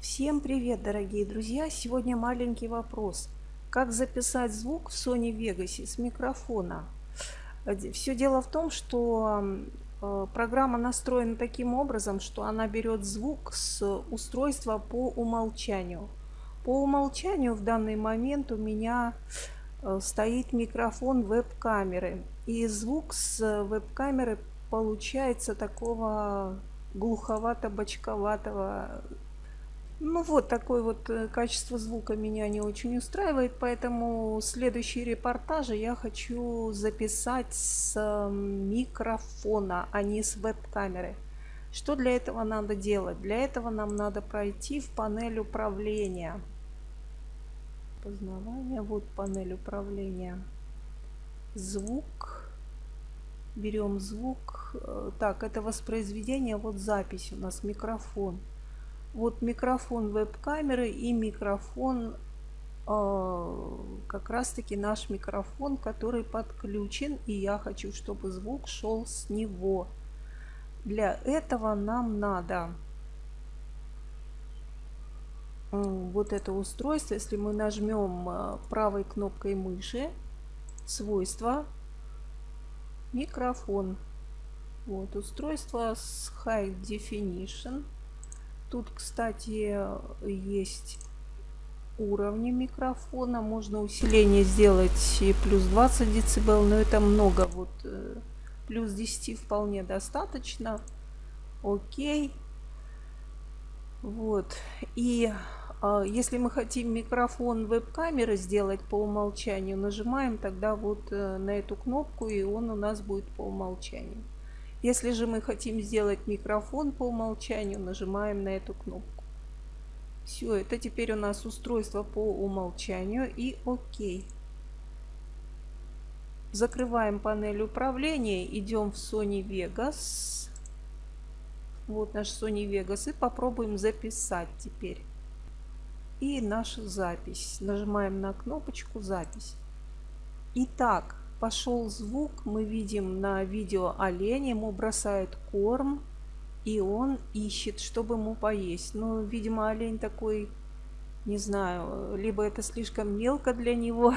Всем привет, дорогие друзья! Сегодня маленький вопрос. Как записать звук в Sony Vegas с микрофона? Все дело в том, что э, программа настроена таким образом, что она берет звук с устройства по умолчанию. По умолчанию в данный момент у меня э, стоит микрофон веб-камеры. И звук с веб-камеры получается такого глуховато-бочковатого ну вот, такое вот э, качество звука меня не очень устраивает, поэтому следующие репортажи я хочу записать с микрофона, а не с веб-камеры. Что для этого надо делать? Для этого нам надо пройти в панель управления. Познавание, вот панель управления. Звук. Берем звук. Э, так, это воспроизведение, вот запись у нас, микрофон вот микрофон веб-камеры и микрофон э, как раз таки наш микрофон, который подключен, и я хочу, чтобы звук шел с него. Для этого нам надо вот это устройство, если мы нажмем э, правой кнопкой мыши, свойства, микрофон. Вот устройство с High Definition. Тут, кстати, есть уровни микрофона. Можно усиление сделать плюс 20 дБ, но это много. Вот э, плюс 10 вполне достаточно. Окей. Вот. И э, если мы хотим микрофон веб-камеры сделать по умолчанию, нажимаем тогда вот э, на эту кнопку, и он у нас будет по умолчанию. Если же мы хотим сделать микрофон по умолчанию, нажимаем на эту кнопку. Все, это теперь у нас устройство по умолчанию и ОК. Закрываем панель управления, идем в Sony Vegas. Вот наш Sony Vegas и попробуем записать теперь. И наша запись. Нажимаем на кнопочку запись. Итак, пошел звук, мы видим на видео олень, ему бросают корм, и он ищет, чтобы ему поесть. Но, видимо, олень такой, не знаю, либо это слишком мелко для него,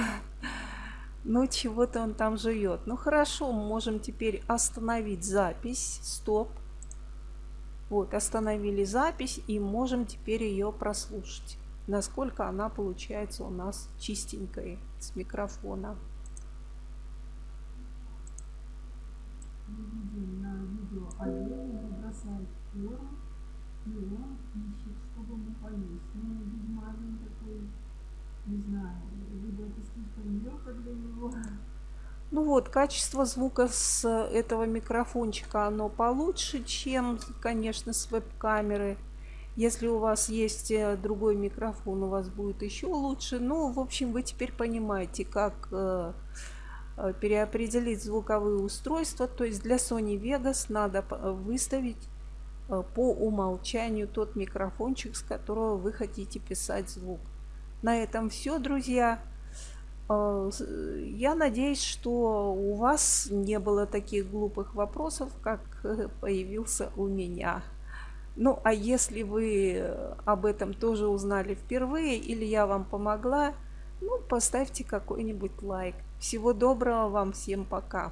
но чего-то он там жует. Ну хорошо, можем теперь остановить запись, стоп. Вот, остановили запись и можем теперь ее прослушать. Насколько она получается у нас чистенькой с микрофона. Олень бросает корм, и он ищет, чтобы ему поесть. Ну, видимо, олень такой, не знаю, либо это слишком мелко для него. Ну вот, качество звука с этого микрофончика, оно получше, чем, конечно, с веб-камеры. Если у вас есть э, другой микрофон, у вас будет еще лучше. Ну, в общем, вы теперь понимаете, как Э, переопределить звуковые устройства. То есть для Sony Vegas надо выставить э, по умолчанию тот микрофончик, с которого вы хотите писать звук. На этом все, друзья. Э, я надеюсь, что у вас не было таких глупых вопросов, как появился у меня. Ну, а если вы об этом тоже узнали впервые или я вам помогла, ну, поставьте какой-нибудь лайк. Всего доброго вам всем, пока.